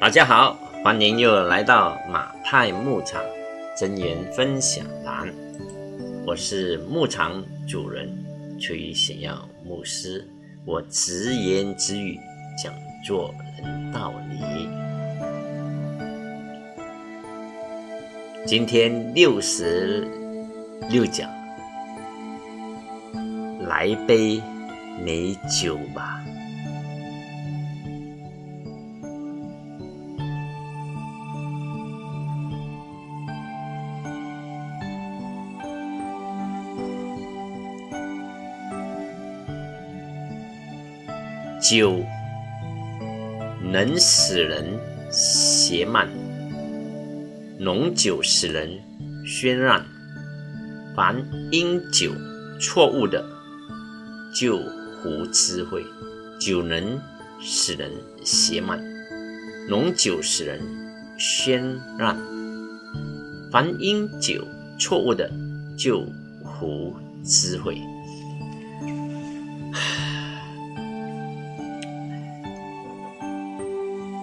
大家好，欢迎又来到马太牧场真言分享栏。我是牧场主人崔显耀牧师，我直言直语讲做人道理。今天六十六讲，来杯美酒吧。酒能使人邪慢，浓酒使人喧嚷。凡因酒错误的，就胡智慧。酒能使人邪慢，浓酒使人喧嚷。凡因酒错误的，就胡智慧。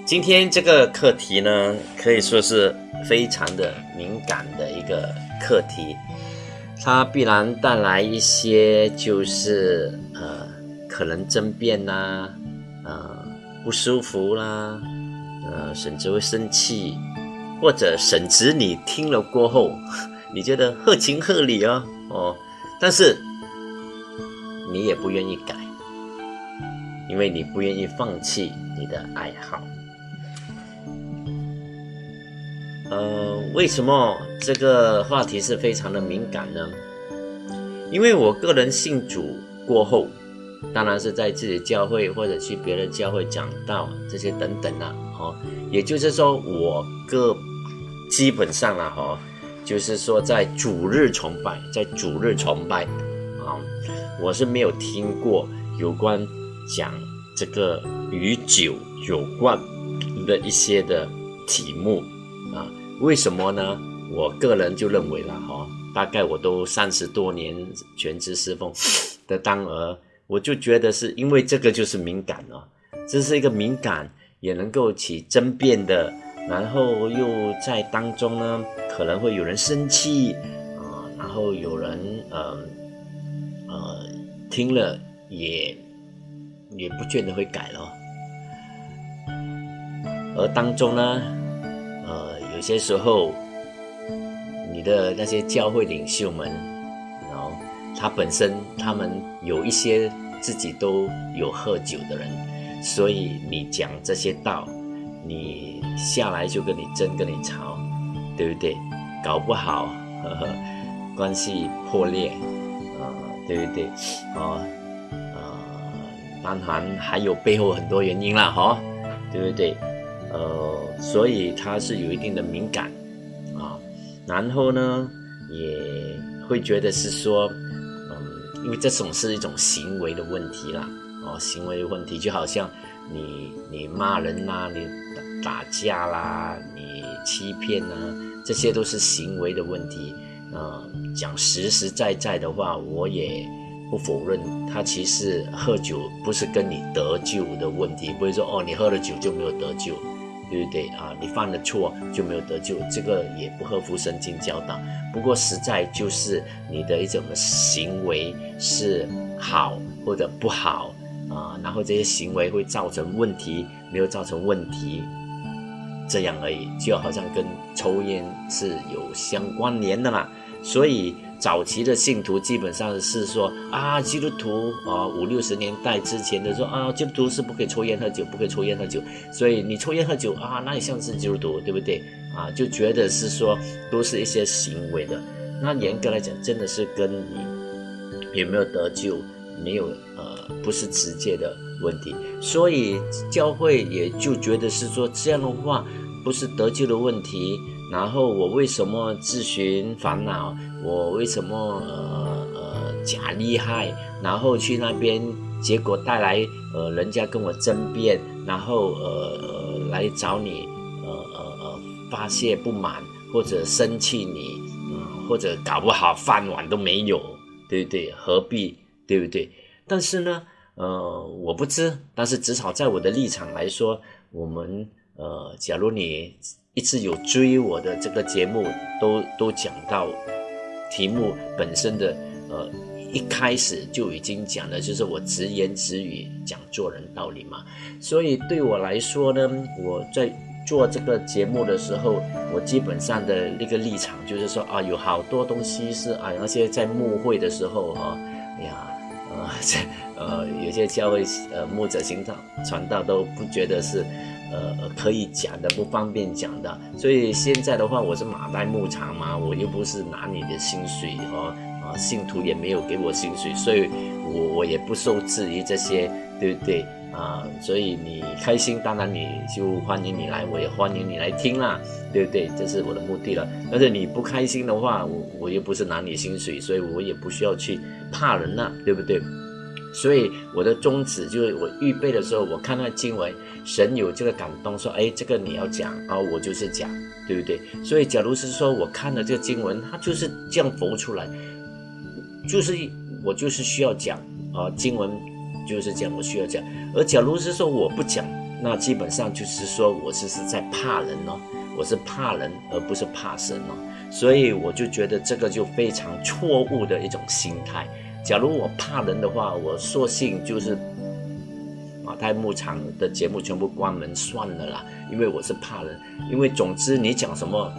今天这个课题呢，可以说是非常的敏感的一个课题，它必然带来一些就是呃可能争辩呐，呃不舒服啦，呃甚至会生气，或者甚至你听了过后，你觉得合情合理哦哦，但是你也不愿意改，因为你不愿意放弃你的爱好。呃，为什么这个话题是非常的敏感呢？因为我个人信主过后，当然是在自己教会或者去别的教会讲道这些等等啦，哦，也就是说我个基本上啦，哈，就是说在主日崇拜，在主日崇拜啊，我是没有听过有关讲这个与酒有关的一些的题目。啊为什么呢？我个人就认为了哈，大概我都三十多年全职侍奉的当儿，我就觉得是因为这个就是敏感哦，这是一个敏感也能够起争辩的，然后又在当中呢，可能会有人生气啊，然后有人呃呃听了也也不见得会改了，而当中呢。呃有些时候，你的那些教会领袖们，然后他本身他们有一些自己都有喝酒的人，所以你讲这些道，你下来就跟你争跟你吵，对不对？搞不好呵呵关系破裂，啊，对不对？啊啊，当然还有背后很多原因啦，哈，对不对？呃，所以他是有一定的敏感啊，然后呢，也会觉得是说，嗯，因为这种是一种行为的问题啦，哦，行为问题就好像你你骂人啦，你打架啦，你欺骗啊，这些都是行为的问题。嗯，讲实实在在的话，我也不否认，他其实喝酒不是跟你得救的问题，不会说哦，你喝了酒就没有得救。对不对啊？你犯了错就没有得救，这个也不合乎圣经教导。不过实在就是你的一种行为是好或者不好啊，然后这些行为会造成问题，没有造成问题，这样而已，就好像跟抽烟是有相关联的啦。所以。早期的信徒基本上是说啊，基督徒啊，五六十年代之前的说啊，基督徒是不可以抽烟喝酒，不可以抽烟喝酒。所以你抽烟喝酒啊，那也像是基督徒，对不对啊？就觉得是说都是一些行为的。那严格来讲，真的是跟你有没有得救没有呃，不是直接的问题。所以教会也就觉得是说这样的话不是得救的问题。然后我为什么自寻烦恼？我为什么呃呃假厉害？然后去那边，结果带来呃人家跟我争辩，然后呃呃来找你呃呃呃发泄不满或者生气你，或者搞不好饭碗都没有，对不对？何必对不对？但是呢，呃我不知，但是至少在我的立场来说，我们。呃，假如你一直有追我的这个节目，都都讲到题目本身的，呃，一开始就已经讲了，就是我直言直语讲做人道理嘛。所以对我来说呢，我在做这个节目的时候，我基本上的那个立场就是说啊，有好多东西是啊，那些在牧会的时候哈，哎呀，呃，呃，有些教会呃牧者行道传道都不觉得是。呃，可以讲的不方便讲的，所以现在的话，我是马代牧场嘛，我又不是拿你的薪水哦，啊，信徒也没有给我薪水，所以我我也不受制于这些，对不对啊？所以你开心，当然你就欢迎你来，我也欢迎你来听啦，对不对？这是我的目的了。但是你不开心的话，我我又不是拿你薪水，所以我也不需要去怕人了，对不对？所以我的宗旨就是，我预备的时候，我看那经文，神有这个感动，说，哎，这个你要讲，然后我就是讲，对不对？所以，假如是说我看了这个经文，它就是这样浮出来，就是我就是需要讲啊，经文就是这样，我需要讲。而假如是说我不讲，那基本上就是说我是是在怕人哦，我是怕人，而不是怕神哦。所以我就觉得这个就非常错误的一种心态。假如我怕人的话，我索性就是马太牧场的节目全部关门算了啦，因为我是怕人。因为总之你讲什么，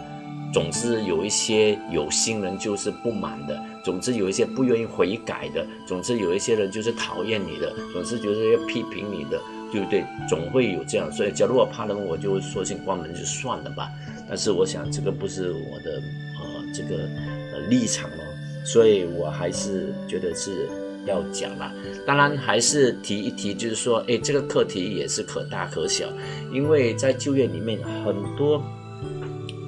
总之有一些有心人就是不满的，总之有一些不愿意悔改的，总之有一些人就是讨厌你的，总之就是要批评你的，对不对？总会有这样。所以假如我怕人，我就索性关门就算了吧。但是我想这个不是我的呃这个呃立场。所以我还是觉得是要讲啦。当然还是提一提，就是说，哎，这个课题也是可大可小，因为在就业里面很多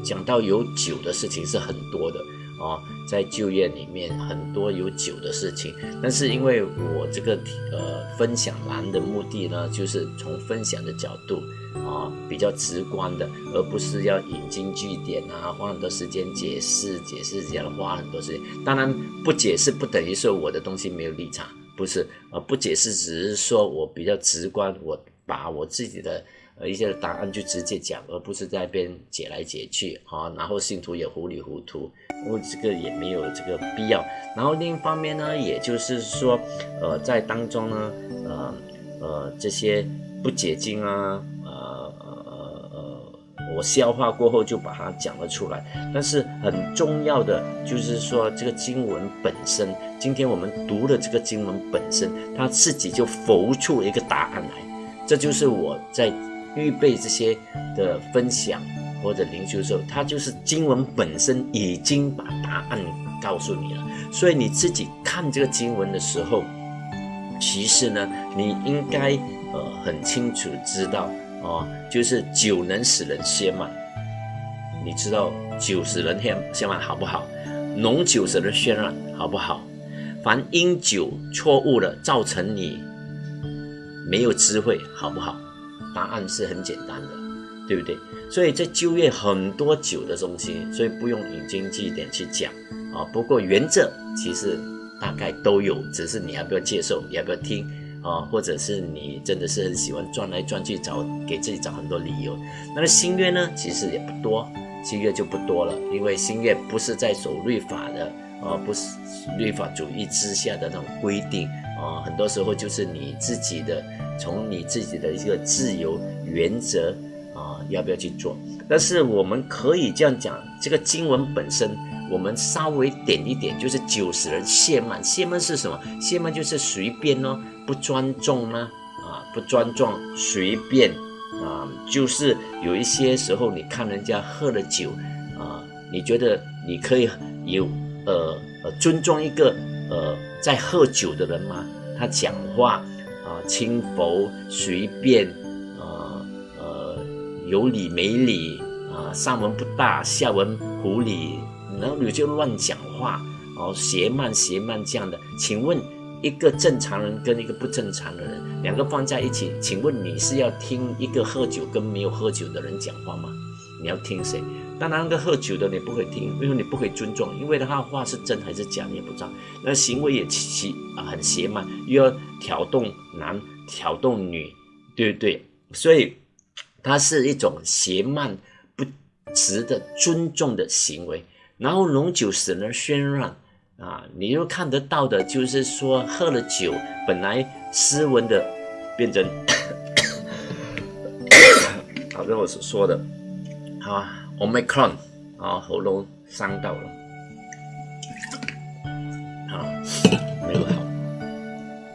讲到有酒的事情是很多的。啊，在就业里面很多有酒的事情，但是因为我这个呃分享栏的目的呢，就是从分享的角度啊比较直观的，而不是要引经据典啊，花很多时间解释解释，这样花很多时间。当然不解释不等于说我的东西没有立场，不是，呃不解释只是说我比较直观，我把我自己的。一些答案就直接讲，而不是在边解来解去啊，然后信徒也糊里糊涂，因为这个也没有这个必要。然后另一方面呢，也就是说，呃，在当中呢，呃呃，这些不解经啊，呃呃呃，我消化过后就把它讲了出来。但是很重要的就是说，这个经文本身，今天我们读的这个经文本身，它自己就浮出一个答案来，这就是我在。预备这些的分享或者灵修的时候，它就是经文本身已经把答案告诉你了。所以你自己看这个经文的时候，其实呢，你应该呃很清楚知道哦，就是酒能使人歇慢。你知道酒使人歇歇慢好不好？浓酒使人渲染好不好？凡因酒错误了，造成你没有智慧好不好？答案是很简单的，对不对？所以在就业很多酒的东西，所以不用引经据典去讲啊。不过原则其实大概都有，只是你要不要接受，要不要听啊？或者是你真的是很喜欢转来转去找给自己找很多理由。那么新月呢，其实也不多，新月就不多了，因为新月不是在守律法的啊，不是律法主义之下的那种规定啊，很多时候就是你自己的。从你自己的一个自由原则啊，要不要去做？但是我们可以这样讲，这个经文本身，我们稍微点一点，就是九十人谢曼，谢曼是什么？谢曼就是随便哦，不尊重呢，啊，不尊重，随便啊，就是有一些时候，你看人家喝了酒啊，你觉得你可以有呃呃尊重一个呃在喝酒的人吗？他讲话啊。轻浮随便，啊呃有理没理啊，上文不大，下文无理，然后你就乱讲话，哦邪慢邪慢这样的。请问一个正常人跟一个不正常的人，两个放在一起，请问你是要听一个喝酒跟没有喝酒的人讲话吗？你要听谁？当然，那个喝酒的你不会听，因为你不会尊重，因为他的话是真还是假你也不知道。那行为也奇啊，很邪慢，又要挑动男，挑动女，对不对？所以它是一种邪慢不值得尊重的行为。然后浓酒使人喧嚷啊，你又看得到的，就是说喝了酒本来斯文的，变成，好像我所说的，啊，omicron 啊，喉咙伤到了，啊，没有好。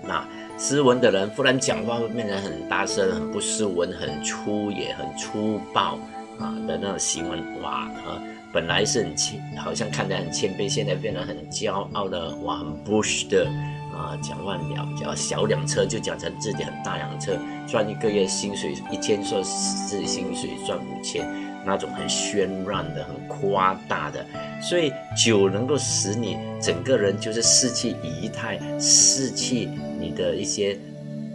那斯文的人忽然讲话会变得很大声、很不斯文、很粗野、很粗暴啊的那种行为，哇啊！本来是很谦，好像看得很谦卑，现在变得很骄傲的，哇，很 bush 的啊，讲万了，讲小两车就讲成自己很大两车，赚一个月薪水一千，说自己薪水赚五千，那种很渲染的、很夸大的，所以酒能够使你整个人就是士气仪态，士气你的一些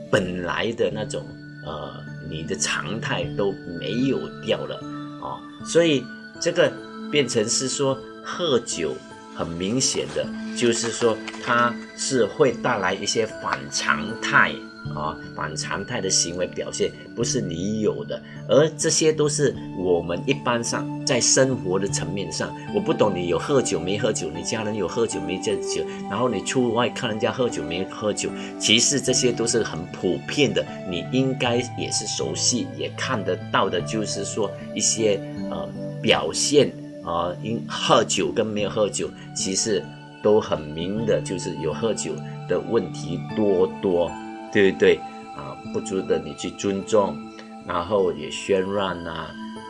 本来的那种呃，你的常态都没有掉了啊，所以这个。变成是说喝酒，很明显的就是说它是会带来一些反常态啊，反常态的行为表现不是你有的，而这些都是我们一般上在生活的层面上，我不懂你有喝酒没喝酒，你家人有喝酒没喝酒，然后你出外看人家喝酒没喝酒，其实这些都是很普遍的，你应该也是熟悉也看得到的，就是说一些呃表现。啊，因喝酒跟没有喝酒，其实都很明的，就是有喝酒的问题多多，对不对？啊，不值得你去尊重，然后也喧乱呐，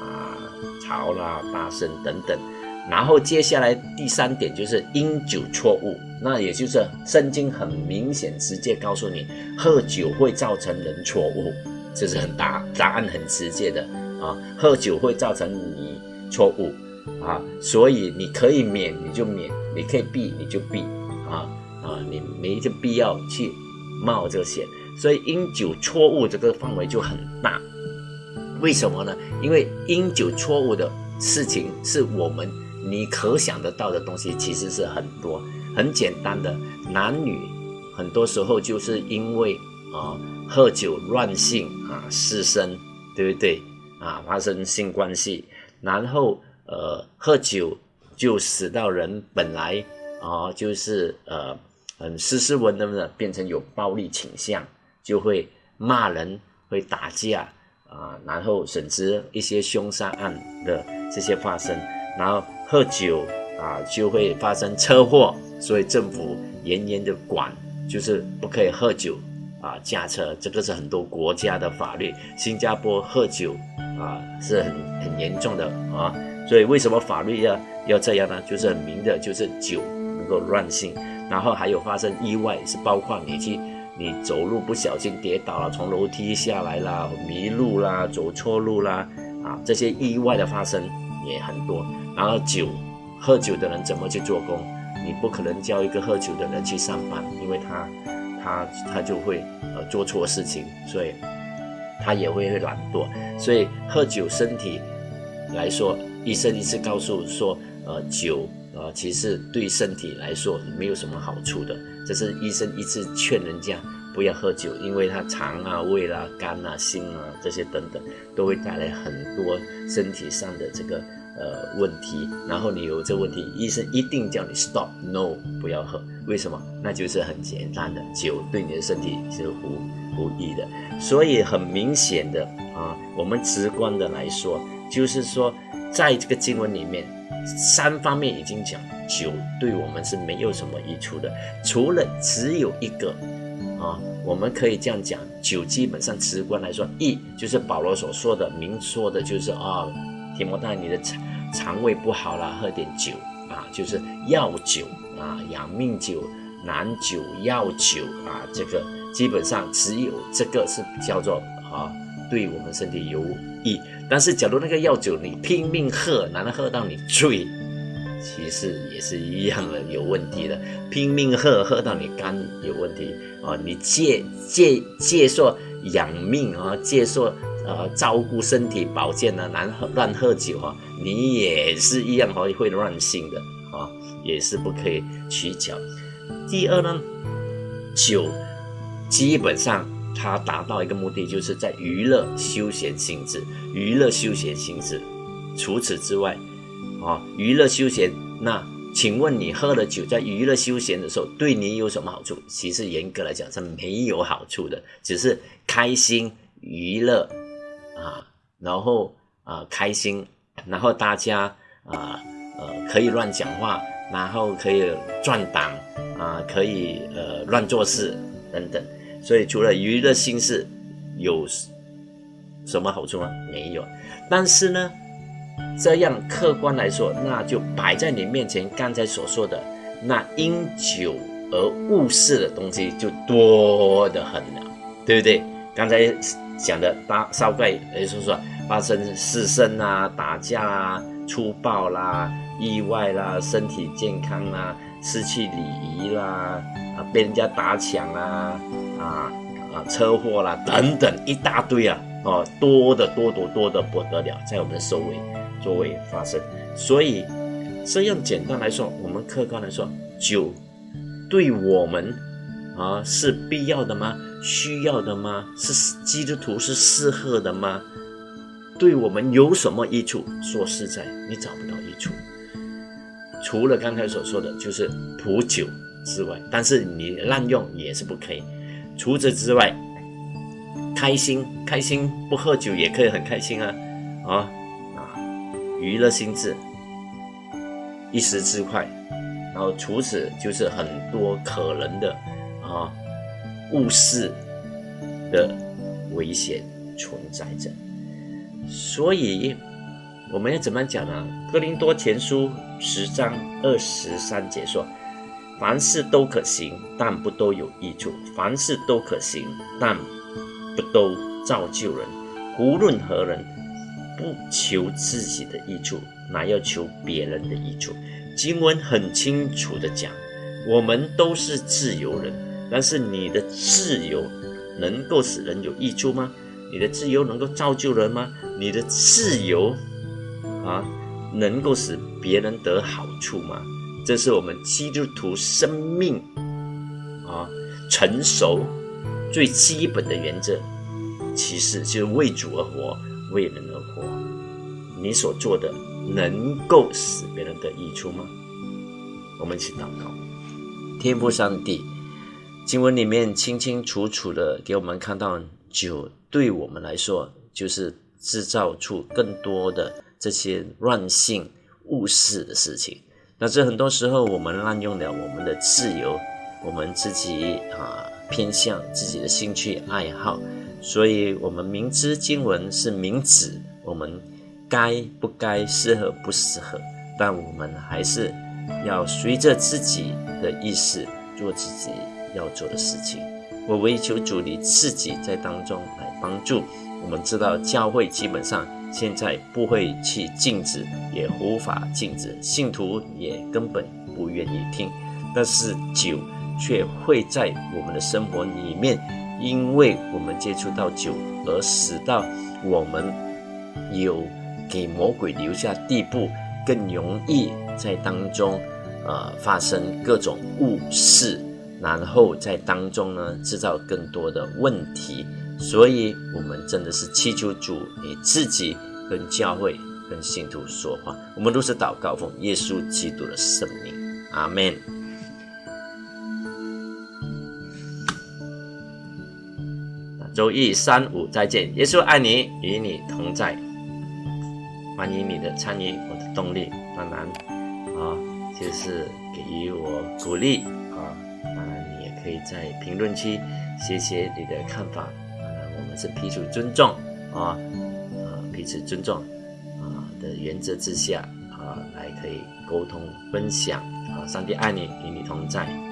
啊，吵啦、大声等等。然后接下来第三点就是因酒错误，那也就是圣经很明显直接告诉你，喝酒会造成人错误，这是很大答案很直接的啊，喝酒会造成你错误。啊，所以你可以免你就免，你可以避你就避，啊啊，你没这必要去冒这个险。所以因酒错误这个范围就很大，为什么呢？因为因酒错误的事情是我们你可想得到的东西，其实是很多很简单的，男女很多时候就是因为啊喝酒乱性啊失身，对不对？啊发生性关系，然后。呃，喝酒就使到人本来啊，就是呃很斯斯文文的，变成有暴力倾向，就会骂人，会打架啊，然后甚至一些凶杀案的这些发生，然后喝酒啊就会发生车祸，所以政府严严的管，就是不可以喝酒啊驾车，这个是很多国家的法律。新加坡喝酒啊是很很严重的啊。所以为什么法律要要这样呢？就是很明的，就是酒能够乱性，然后还有发生意外，是包括你去你走路不小心跌倒了，从楼梯下来啦，迷路啦，走错路啦，啊，这些意外的发生也很多。然后酒，喝酒的人怎么去做工？你不可能叫一个喝酒的人去上班，因为他他他就会呃做错事情，所以他也会懒惰。所以喝酒身体来说。医生一次告诉说，呃，酒，呃，其实对身体来说没有什么好处的。这是医生一次劝人家不要喝酒，因为它肠啊、胃啦、肝啊、心啊这些等等，都会带来很多身体上的这个呃问题。然后你有这问题，医生一定叫你 stop，no，不要喝。为什么？那就是很简单的，酒对你的身体是无无益的。所以很明显的啊，我们直观的来说，就是说。在这个经文里面，三方面已经讲酒对我们是没有什么益处的，除了只有一个啊，我们可以这样讲，酒基本上直观来说，益就是保罗所说的明说的，就是啊，提摩太你的肠肠胃不好了，喝点酒啊，就是药酒啊，养命酒、难酒、药酒啊，这个基本上只有这个是叫做啊，对我们身体有益。但是，假如那个药酒你拼命喝，难道喝到你醉？其实也是一样的，有问题的。拼命喝，喝到你肝有问题啊！你借借借说养命啊，借说呃照顾身体保健呢，难喝乱喝酒啊，你也是一样会会乱性的啊，也是不可以取巧。第二呢，酒基本上它达到一个目的，就是在娱乐休闲性质，娱乐休闲性质。除此之外，啊，娱乐休闲，那请问你喝了酒，在娱乐休闲的时候，对你有什么好处？其实严格来讲是没有好处的，只是开心娱乐啊，然后啊开心，然后大家啊呃可以乱讲话，然后可以转档啊，可以呃乱做事等等。所以除了娱乐心事，有什么好处吗？没有。但是呢，这样客观来说，那就摆在你面前，刚才所说的那因酒而误事的东西就多得很了，对不对？刚才讲的大少怪，也就是说发生失身啊、打架啊、粗暴啦、意外啦、身体健康啦、失去礼仪啦。啊，被人家打抢啊，啊啊，车祸啦，等等一大堆啊，哦，多的多多多的不得了，在我们的周围周围发生。所以这样简单来说，我们客观来说，酒对我们啊是必要的吗？需要的吗？是基督徒是适合的吗？对我们有什么益处？说实在，你找不到益处，除了刚才所说的，就是普酒。之外，但是你滥用也是不可以。除此之外，开心开心不喝酒也可以很开心啊啊啊！娱乐心智，一时之快。然后除此就是很多可能的啊误事的危险存在着。所以我们要怎么讲呢？哥林多前书十章二十三节说。凡事都可行，但不都有益处；凡事都可行，但不都造就人。无论何人，不求自己的益处，乃要求别人的益处。经文很清楚的讲，我们都是自由人，但是你的自由能够使人有益处吗？你的自由能够造就人吗？你的自由啊，能够使别人得好处吗？这是我们基督徒生命啊成熟最基本的原则，其实就是为主而活，为人而活。你所做的能够使别人得益处吗？我们一起祷告，天父上帝，经文里面清清楚楚的给我们看到，酒对我们来说就是制造出更多的这些乱性误事的事情。那这很多时候，我们滥用了我们的自由，我们自己啊偏向自己的兴趣爱好，所以我们明知经文是明指我们该不该适合不适合，但我们还是要随着自己的意识做自己要做的事情。我唯求主你自己在当中来帮助。我们知道教会基本上。现在不会去禁止，也无法禁止，信徒也根本不愿意听。但是酒却会在我们的生活里面，因为我们接触到酒，而使到我们有给魔鬼留下地步，更容易在当中，呃，发生各种误事，然后在当中呢制造更多的问题。所以，我们真的是祈求主你自己跟教会、跟信徒说话。我们都是祷告奉耶稣基督的圣名，阿门。周一、三、五再见。耶稣爱你，与你同在。欢迎你的参与，我的动力。当然，啊，就是给予我鼓励啊。当然，你也可以在评论区写写你的看法。是彼此尊重啊，啊，彼此尊重啊的原则之下啊，来可以沟通分享啊，上帝爱你，与你同在。